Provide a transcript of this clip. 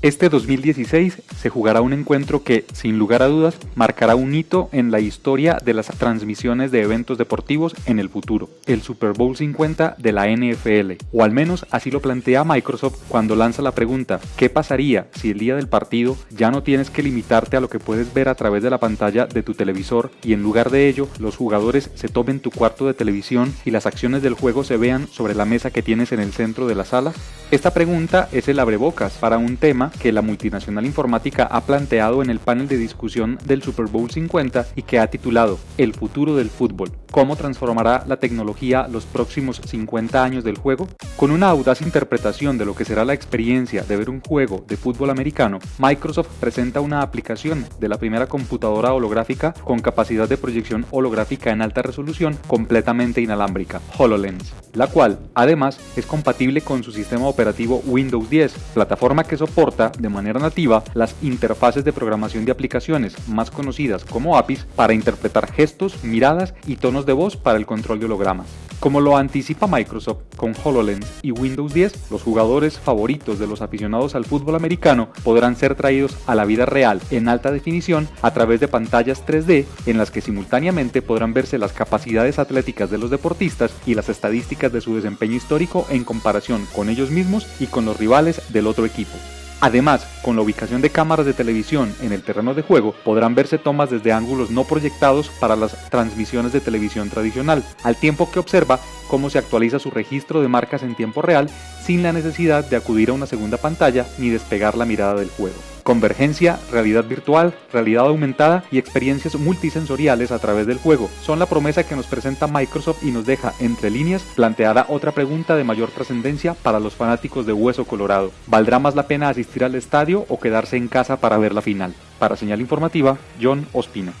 Este 2016 se jugará un encuentro que, sin lugar a dudas, marcará un hito en la historia de las transmisiones de eventos deportivos en el futuro, el Super Bowl 50 de la NFL, o al menos así lo plantea Microsoft cuando lanza la pregunta, ¿qué pasaría si el día del partido ya no tienes que limitarte a lo que puedes ver a través de la pantalla de tu televisor y en lugar de ello los jugadores se tomen tu cuarto de televisión y las acciones del juego se vean sobre la mesa que tienes en el centro de la sala? Esta pregunta es el abrebocas para un tema que la multinacional informática ha planteado en el panel de discusión del Super Bowl 50 y que ha titulado El futuro del fútbol. ¿Cómo transformará la tecnología los próximos 50 años del juego? Con una audaz interpretación de lo que será la experiencia de ver un juego de fútbol americano, Microsoft presenta una aplicación de la primera computadora holográfica con capacidad de proyección holográfica en alta resolución completamente inalámbrica, HoloLens, la cual además es compatible con su sistema operativo Windows 10, plataforma que soporta de manera nativa las interfaces de programación de aplicaciones más conocidas como APIs para interpretar gestos, miradas y tonos de voz para el control de hologramas. Como lo anticipa Microsoft con HoloLens y Windows 10, los jugadores favoritos de los aficionados al fútbol americano podrán ser traídos a la vida real en alta definición a través de pantallas 3D en las que simultáneamente podrán verse las capacidades atléticas de los deportistas y las estadísticas de su desempeño histórico en comparación con ellos mismos y con los rivales del otro equipo. Además, con la ubicación de cámaras de televisión en el terreno de juego, podrán verse tomas desde ángulos no proyectados para las transmisiones de televisión tradicional, al tiempo que observa cómo se actualiza su registro de marcas en tiempo real sin la necesidad de acudir a una segunda pantalla ni despegar la mirada del juego. Convergencia, realidad virtual, realidad aumentada y experiencias multisensoriales a través del juego son la promesa que nos presenta Microsoft y nos deja, entre líneas, planteada otra pregunta de mayor trascendencia para los fanáticos de Hueso Colorado. ¿Valdrá más la pena asistir al estadio o quedarse en casa para ver la final? Para señal informativa, John Ospina.